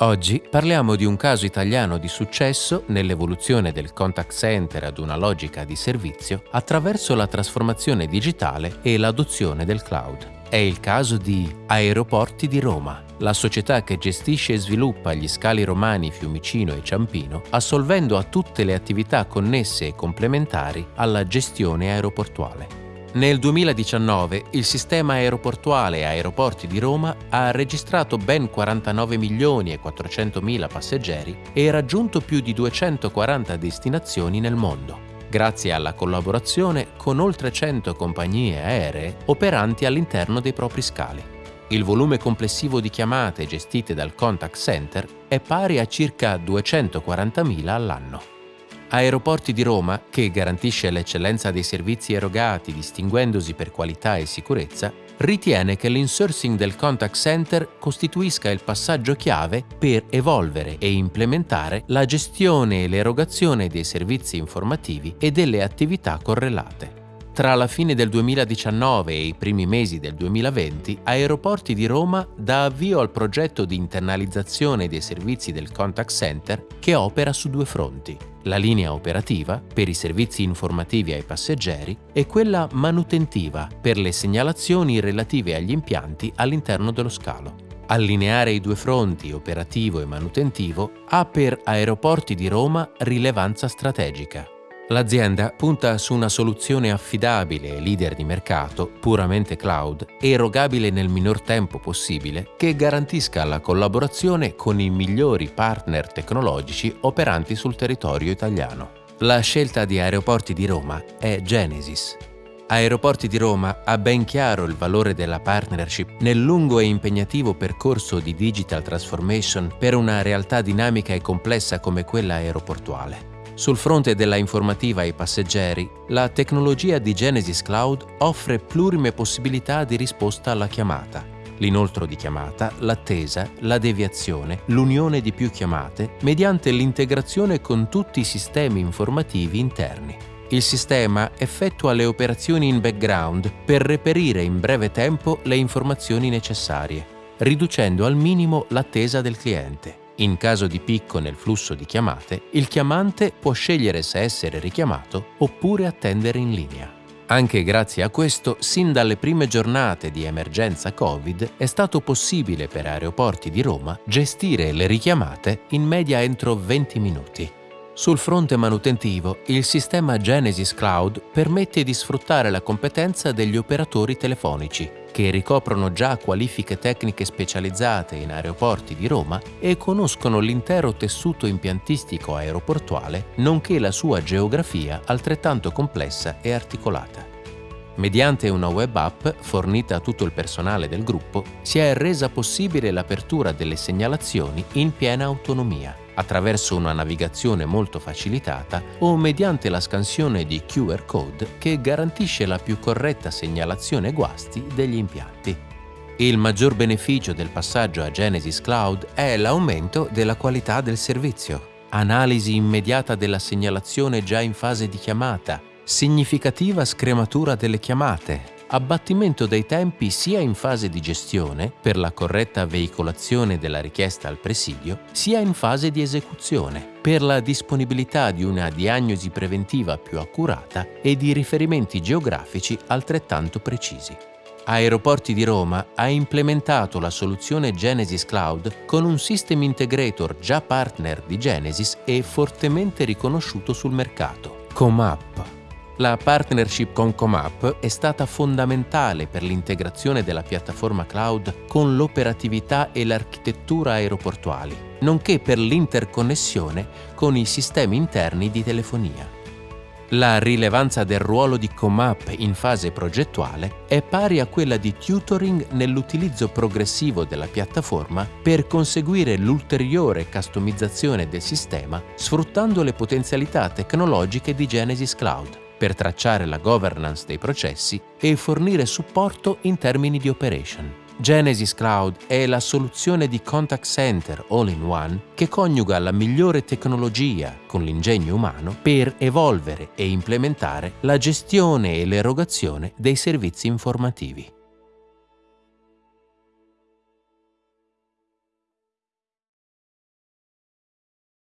Oggi parliamo di un caso italiano di successo nell'evoluzione del contact center ad una logica di servizio attraverso la trasformazione digitale e l'adozione del cloud. È il caso di Aeroporti di Roma, la società che gestisce e sviluppa gli scali romani Fiumicino e Ciampino, assolvendo a tutte le attività connesse e complementari alla gestione aeroportuale. Nel 2019 il sistema aeroportuale Aeroporti di Roma ha registrato ben 49 milioni e 400 mila passeggeri e raggiunto più di 240 destinazioni nel mondo, grazie alla collaborazione con oltre 100 compagnie aeree operanti all'interno dei propri scali. Il volume complessivo di chiamate gestite dal contact center è pari a circa 240.000 all'anno. Aeroporti di Roma, che garantisce l'eccellenza dei servizi erogati distinguendosi per qualità e sicurezza, ritiene che l'insourcing del contact center costituisca il passaggio chiave per evolvere e implementare la gestione e l'erogazione dei servizi informativi e delle attività correlate. Tra la fine del 2019 e i primi mesi del 2020, Aeroporti di Roma dà avvio al progetto di internalizzazione dei servizi del contact center che opera su due fronti, la linea operativa per i servizi informativi ai passeggeri e quella manutentiva per le segnalazioni relative agli impianti all'interno dello scalo. Allineare i due fronti, operativo e manutentivo, ha per Aeroporti di Roma rilevanza strategica. L'azienda punta su una soluzione affidabile e leader di mercato, puramente cloud, erogabile nel minor tempo possibile, che garantisca la collaborazione con i migliori partner tecnologici operanti sul territorio italiano. La scelta di Aeroporti di Roma è Genesis. Aeroporti di Roma ha ben chiaro il valore della partnership nel lungo e impegnativo percorso di digital transformation per una realtà dinamica e complessa come quella aeroportuale. Sul fronte della informativa ai passeggeri, la tecnologia di Genesis Cloud offre plurime possibilità di risposta alla chiamata. L'inoltro di chiamata, l'attesa, la deviazione, l'unione di più chiamate mediante l'integrazione con tutti i sistemi informativi interni. Il sistema effettua le operazioni in background per reperire in breve tempo le informazioni necessarie, riducendo al minimo l'attesa del cliente. In caso di picco nel flusso di chiamate, il chiamante può scegliere se essere richiamato oppure attendere in linea. Anche grazie a questo, sin dalle prime giornate di emergenza Covid, è stato possibile per aeroporti di Roma gestire le richiamate in media entro 20 minuti. Sul fronte manutentivo, il sistema Genesis Cloud permette di sfruttare la competenza degli operatori telefonici, che ricoprono già qualifiche tecniche specializzate in aeroporti di Roma e conoscono l'intero tessuto impiantistico aeroportuale, nonché la sua geografia altrettanto complessa e articolata. Mediante una web app fornita a tutto il personale del gruppo, si è resa possibile l'apertura delle segnalazioni in piena autonomia attraverso una navigazione molto facilitata o mediante la scansione di QR code che garantisce la più corretta segnalazione guasti degli impianti. Il maggior beneficio del passaggio a Genesis Cloud è l'aumento della qualità del servizio, analisi immediata della segnalazione già in fase di chiamata, significativa scrematura delle chiamate, abbattimento dei tempi sia in fase di gestione, per la corretta veicolazione della richiesta al presidio, sia in fase di esecuzione, per la disponibilità di una diagnosi preventiva più accurata e di riferimenti geografici altrettanto precisi. Aeroporti di Roma ha implementato la soluzione Genesis Cloud con un System Integrator già partner di Genesis e fortemente riconosciuto sul mercato, Comap la partnership con Comap è stata fondamentale per l'integrazione della piattaforma cloud con l'operatività e l'architettura aeroportuali, nonché per l'interconnessione con i sistemi interni di telefonia. La rilevanza del ruolo di Comap in fase progettuale è pari a quella di tutoring nell'utilizzo progressivo della piattaforma per conseguire l'ulteriore customizzazione del sistema sfruttando le potenzialità tecnologiche di Genesis Cloud per tracciare la governance dei processi e fornire supporto in termini di operation. Genesis Cloud è la soluzione di contact center all-in-one che coniuga la migliore tecnologia con l'ingegno umano per evolvere e implementare la gestione e l'erogazione dei servizi informativi.